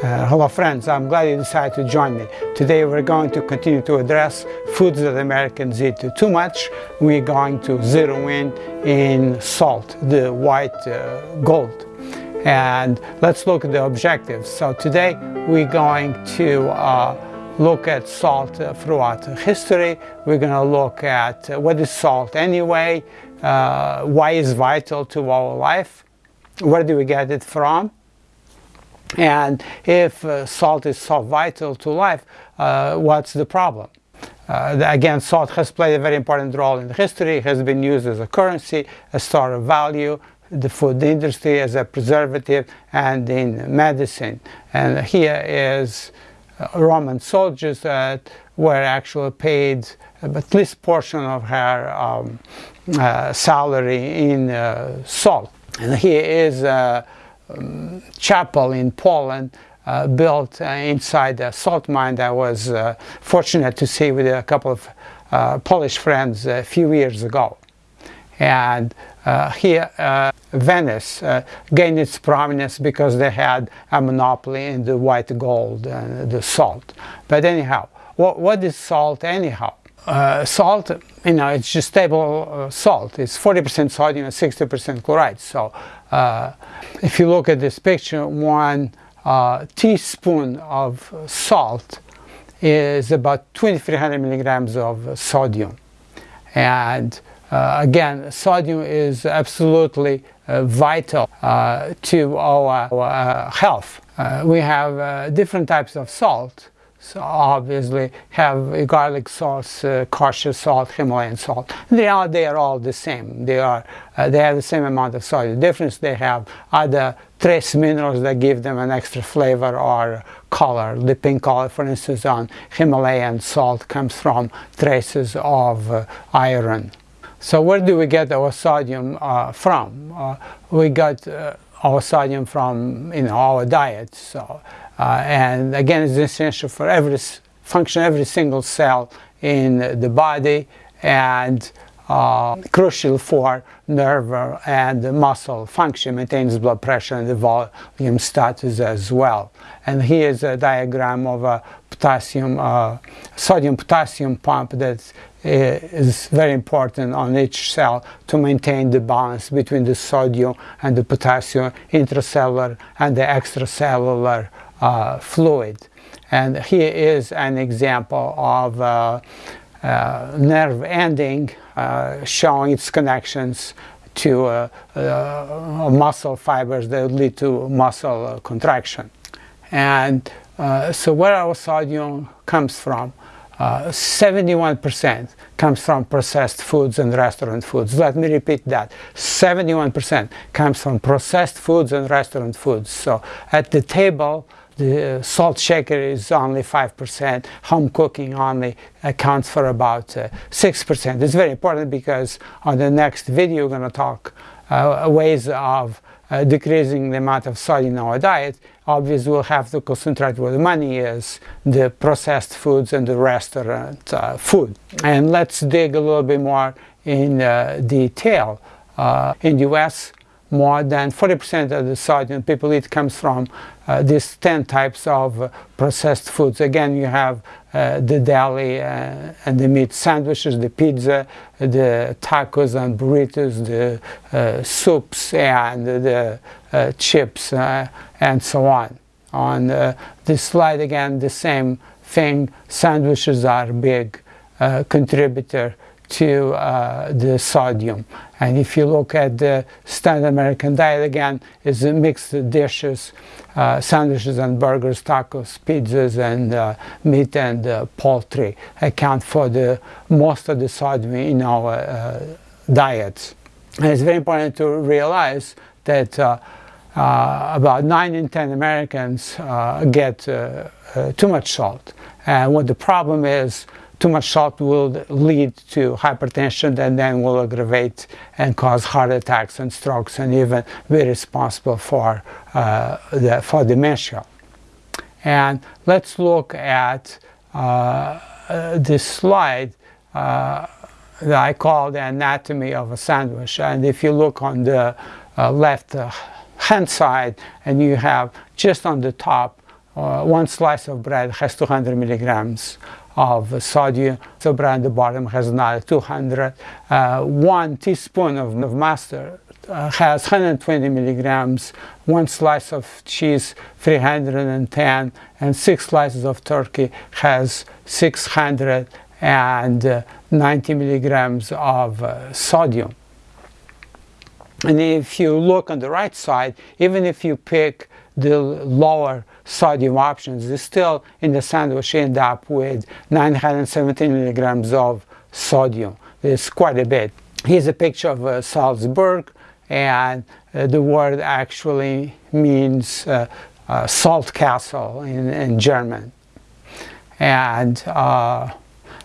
Uh, hello friends, I'm glad you decided to join me. Today we're going to continue to address foods that Americans eat too much. We're going to zero in in salt, the white uh, gold. And let's look at the objectives. So today we're going to uh, look at salt uh, throughout history. We're going to look at uh, what is salt anyway, uh, why is vital to our life, where do we get it from, and if uh, salt is so vital to life, uh, what's the problem? Uh, again, salt has played a very important role in history, has been used as a currency, a store of value, the food industry as a preservative, and in medicine. And here is uh, Roman soldiers that were actually paid at least portion of her um, uh, salary in uh, salt. And here is chapel in Poland uh, built uh, inside a salt mine that I was uh, fortunate to see with a couple of uh, Polish friends a few years ago. And uh, here Venice gained its prominence because they had a monopoly in the white gold and the salt. But anyhow, what, what is salt anyhow? Uh, salt, you know, it's just stable uh, salt. It's 40% sodium and 60% chloride. So uh, if you look at this picture, one uh, teaspoon of salt is about 2300 milligrams of sodium. And uh, again, sodium is absolutely uh, vital to our, our health. We have different types of salt. So obviously have garlic sauce, uh, kosher salt, Himalayan salt. They are, they are all the same. They are uh, they have the same amount of salt. The difference they have other trace minerals that give them an extra flavor or color. The pink color, for instance, on Himalayan salt comes from traces of uh, iron. So where do we get our sodium uh, from? Uh, we got our sodium from you know our diet. So uh, and again, it's essential for every function, every single cell in the body and uh, crucial for nerve and muscle function, maintains blood pressure and the volume status as well. And here's a diagram of a potassium, uh, sodium potassium pump that is very important on each cell to maintain the balance between the sodium and the potassium intracellular and the extracellular uh, fluid. And here is an example of uh, uh, nerve ending uh, showing its connections to uh, uh, muscle fibers that lead to muscle contraction. And so where our sodium comes from, 71% comes from processed foods and restaurant foods. Let me repeat that. 71% comes from processed foods and restaurant foods. So at the table, the salt shaker is only 5%, home cooking only accounts for about 6%. Uh, it's very important because on the next video we're going to talk uh, ways of uh, decreasing the amount of salt in our diet. Obviously we'll have to concentrate where the money is, the processed foods and the restaurant uh, food. And let's dig a little bit more in uh, detail. Uh, in the US, more than 40% of the sodium people eat comes from uh, these 10 types of uh, processed foods. Again, you have uh, the deli uh, and the meat sandwiches, the pizza, the tacos and burritos, the uh, soups and the chips and so on. On this slide again, the same thing, sandwiches are a big contributor to uh, the sodium. And if you look at the standard American diet again, it's mixed dishes, uh, sandwiches and burgers, tacos, pizzas, and uh, meat and uh, poultry account for the most of the sodium in our uh, diets. And it's very important to realize that uh, about 9 in 10 Americans get too much salt. And what the problem is, too much salt will lead to hypertension and then will aggravate and cause heart attacks and strokes and even be responsible for, uh, the, for dementia. And let's look at uh, this slide uh, that I call the anatomy of a sandwich. And if you look on the uh, left uh, hand side and you have just on the top uh, one slice of bread has 200 milligrams of sodium. So at the bottom has another 200. Uh, one teaspoon of, of mustard uh, has 120 milligrams. One slice of cheese, 310, and six slices of turkey has 690 milligrams of uh, sodium. And if you look on the right side, even if you pick the lower sodium options, you still in the sandwich end up with 917 milligrams of sodium. It's quite a bit. Here's a picture of uh, Salzburg, and uh, the word actually means uh, uh salt castle in, in German. And uh,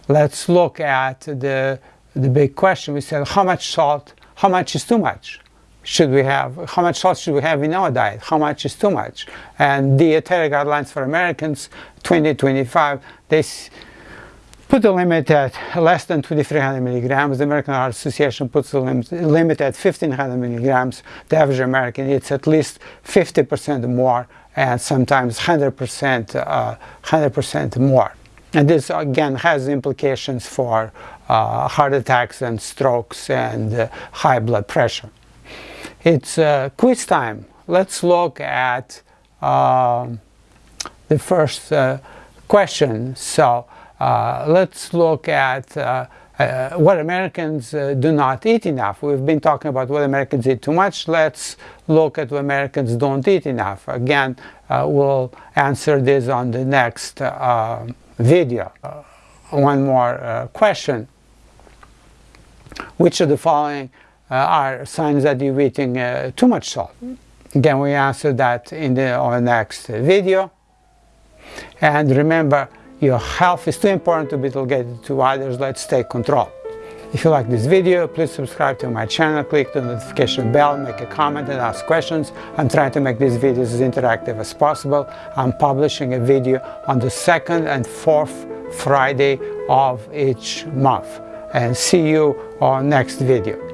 let's look at the, the big question. We said, how much salt, how much is too much? Should we have, how much salt should we have in our diet, how much is too much. And the dietary guidelines for Americans 2025, they put the limit at less than 2300 milligrams. The American Heart Association puts the limit at 1500 milligrams. The average American eats at least 50% more and sometimes 100% uh, 100% more. And this again has implications for uh, heart attacks and strokes and uh, high blood pressure. It's uh, quiz time. Let's look at uh, the first uh, question. So uh, let's look at uh, uh, what Americans do not eat enough. We've been talking about what Americans eat too much. Let's look at what Americans don't eat enough. Again, we'll answer this on the next video. one more question. Which of the following are signs that you're eating uh, too much salt. Again, we answer that in the, our next video. And remember, your health is too important to be delegated to others. Let's take control. If you like this video, please subscribe to my channel, click the notification bell, make a comment and ask questions. I'm trying to make these videos as interactive as possible. I'm publishing a video on the second and fourth Friday of each month. And see you on next video.